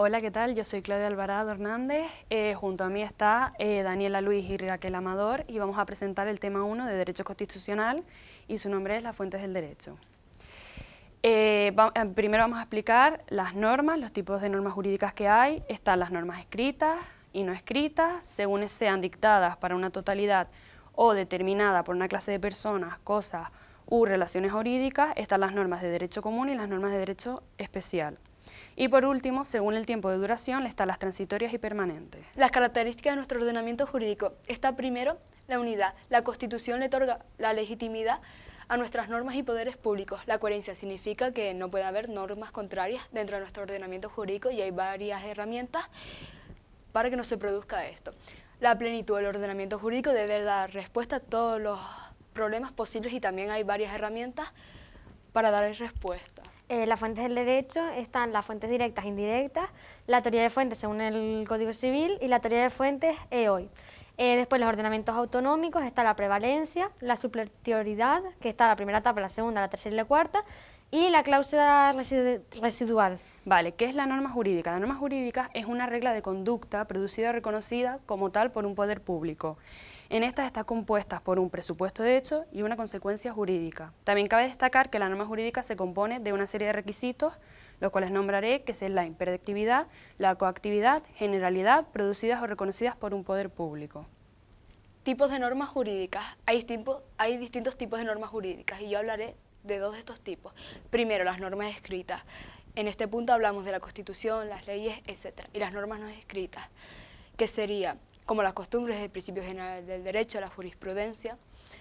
Hola, ¿qué tal? Yo soy Claudia Alvarado Hernández. Eh, junto a mí está eh, Daniela Luis y Raquel Amador y vamos a presentar el tema 1 de Derecho Constitucional y su nombre es Las Fuentes del Derecho. Eh, primero vamos a explicar las normas, los tipos de normas jurídicas que hay. Están las normas escritas y no escritas, según sean dictadas para una totalidad o determinada por una clase de personas, cosas u relaciones jurídicas, están las normas de derecho común y las normas de derecho especial. Y por último, según el tiempo de duración, están las transitorias y permanentes. Las características de nuestro ordenamiento jurídico. Está primero la unidad. La Constitución le otorga la legitimidad a nuestras normas y poderes públicos. La coherencia significa que no puede haber normas contrarias dentro de nuestro ordenamiento jurídico y hay varias herramientas para que no se produzca esto. La plenitud del ordenamiento jurídico debe dar respuesta a todos los problemas posibles y también hay varias herramientas para dar respuesta. Eh, las fuentes del derecho están las fuentes directas e indirectas, la teoría de fuentes según el Código Civil y la teoría de fuentes EOI. Eh, después los ordenamientos autonómicos, está la prevalencia, la superioridad, que está la primera etapa, la segunda, la tercera y la cuarta, y la cláusula residual. Vale, ¿qué es la norma jurídica? La norma jurídica es una regla de conducta producida y reconocida como tal por un poder público. En estas está compuesta por un presupuesto de hecho y una consecuencia jurídica. También cabe destacar que la norma jurídica se compone de una serie de requisitos, los cuales nombraré, que es la impredictividad, la coactividad, generalidad, producidas o reconocidas por un poder público. Tipos de normas jurídicas. Hay, hay distintos tipos de normas jurídicas y yo hablaré de dos de estos tipos. Primero, las normas escritas. En este punto hablamos de la Constitución, las leyes, etc. Y las normas no escritas, que sería como las costumbres del principio general del derecho, la jurisprudencia.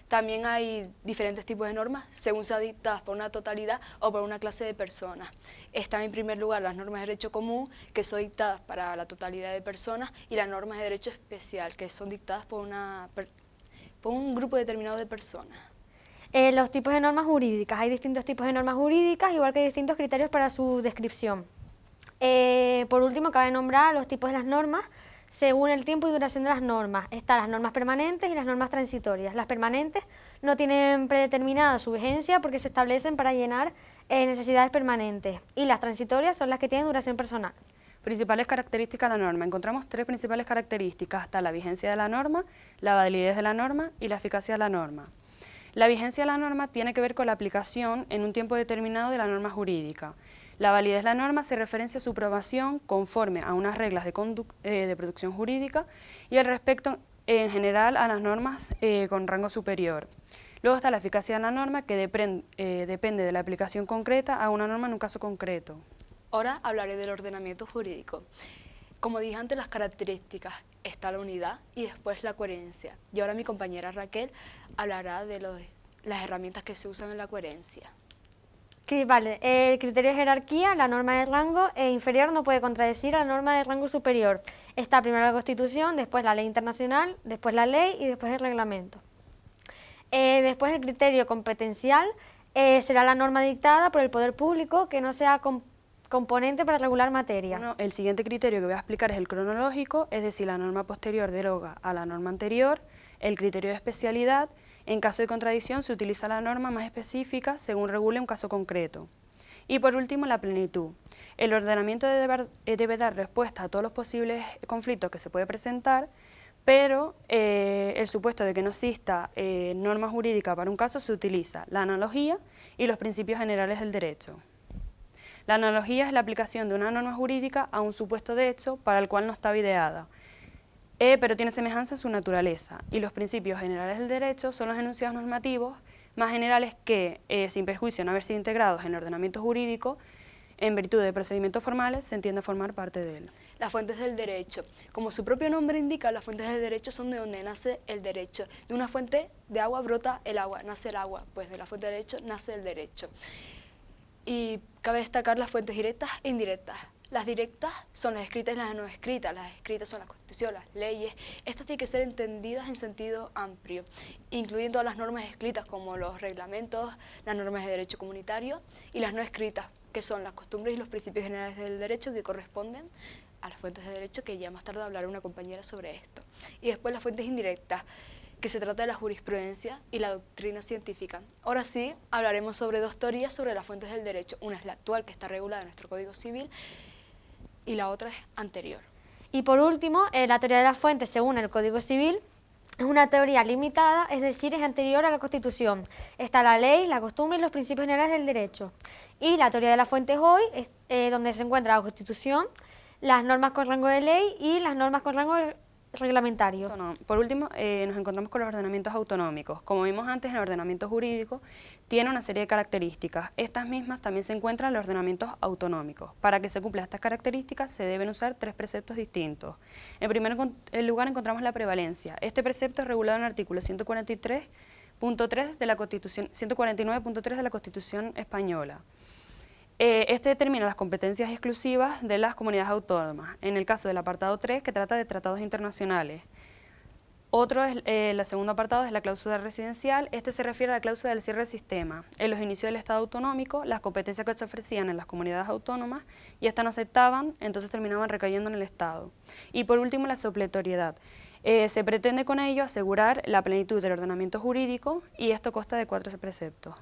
También hay diferentes tipos de normas, según sean dictadas por una totalidad o por una clase de personas. Están en primer lugar las normas de derecho común, que son dictadas para la totalidad de personas, y las normas de derecho especial, que son dictadas por, una, por un grupo determinado de personas. Eh, los tipos de normas jurídicas. Hay distintos tipos de normas jurídicas, igual que distintos criterios para su descripción. Eh, por último, cabe nombrar los tipos de las normas, según el tiempo y duración de las normas. Están las normas permanentes y las normas transitorias. Las permanentes no tienen predeterminada su vigencia porque se establecen para llenar eh, necesidades permanentes. Y las transitorias son las que tienen duración personal. Principales características de la norma. Encontramos tres principales características. Está la vigencia de la norma, la validez de la norma y la eficacia de la norma. La vigencia de la norma tiene que ver con la aplicación en un tiempo determinado de la norma jurídica. La validez de la norma se referencia a su aprobación conforme a unas reglas de, eh, producción jurídica y al respecto en general a las normas eh, con rango superior. Luego está la eficacia de la norma que eh, depende de la aplicación concreta a una norma en un caso concreto. Ahora hablaré del ordenamiento jurídico. Como dije antes, las características, está la unidad y después la coherencia. Y ahora mi compañera Raquel hablará de las herramientas que se usan en la coherencia vale, el criterio de jerarquía, la norma de rango e inferior no puede contradecir a la norma de rango superior. Está primero la Constitución, después la ley internacional, después la ley y después el reglamento. Eh, después el criterio competencial eh, será la norma dictada por el poder público que no sea componente para regular materia. el siguiente criterio que voy a explicar es el cronológico, es decir, la norma posterior deroga a la norma anterior, el criterio de especialidad en caso de contradicción se utiliza la norma más específica según regule un caso concreto. Y por último, la plenitud. El ordenamiento debe, eh, dar respuesta a todos los posibles conflictos que se puede presentar, pero eh, el supuesto de que no exista eh, norma jurídica para un caso se utiliza la analogía y los principios generales del derecho. La analogía es la aplicación de una norma jurídica a un supuesto de hecho para el cual no estaba ideada, eh, pero tiene semejanza en su naturaleza, y los principios generales del derecho son los enunciados normativos más generales que, eh, sin perjuicio no haber sido integrados en el ordenamiento jurídico, en virtud de procedimientos formales, se entiende formar parte de él. Las fuentes del derecho. Como su propio nombre indica, las fuentes del derecho son de donde nace el derecho. De una fuente de agua brota el agua, nace el agua, pues de la fuente de derecho nace el derecho. Y cabe destacar las fuentes directas e indirectas. Las directas son las escritas y las no escritas. Las escritas son la Constitución, las leyes. Estas tienen que ser entendidas en sentido amplio, incluyendo las normas escritas como los reglamentos, las normas de derecho comunitario y las no escritas, que son las costumbres y los principios generales del derecho que corresponden a las fuentes de derecho, que ya más tarde hablará una compañera sobre esto. Y después las fuentes indirectas, que se trata de la jurisprudencia y la doctrina científica. Ahora sí, hablaremos sobre dos teorías sobre las fuentes del derecho. Una es la actual, que está regulada en nuestro Código Civil, y la otra es anterior. Y por último, eh, la teoría de las fuentes, según el Código Civil, es una teoría limitada, es decir, es anterior a la Constitución. Está la ley, la costumbre y los principios generales del derecho. Y la teoría de las fuentes hoy es eh, donde se encuentra la Constitución, las normas con rango de ley y las normas con rango reglamentario. Por último, eh, nos encontramos con los ordenamientos autonómicos. Como vimos antes, el ordenamiento jurídico tiene una serie de características. Estas mismas también se encuentran en los ordenamientos autonómicos. Para que se cumplan estas características se deben usar tres preceptos distintos. En primer lugar encontramos la prevalencia. Este precepto es regulado en el artículo 143.3 de la Constitución, 149.3 de la Constitución española. Eh, este determina las competencias exclusivas de las comunidades autónomas, en el caso del apartado 3, que trata de tratados internacionales. Otro, es, eh, el segundo apartado es la cláusula residencial. Este se refiere a la cláusula del cierre del sistema. En los inicios del Estado autonómico, las competencias que se ofrecían en las comunidades autónomas y estas no aceptaban, entonces terminaban recayendo en el Estado. Y por último, la supletoriedad. Eh, se pretende con ello asegurar la plenitud del ordenamiento jurídico y esto consta de cuatro preceptos.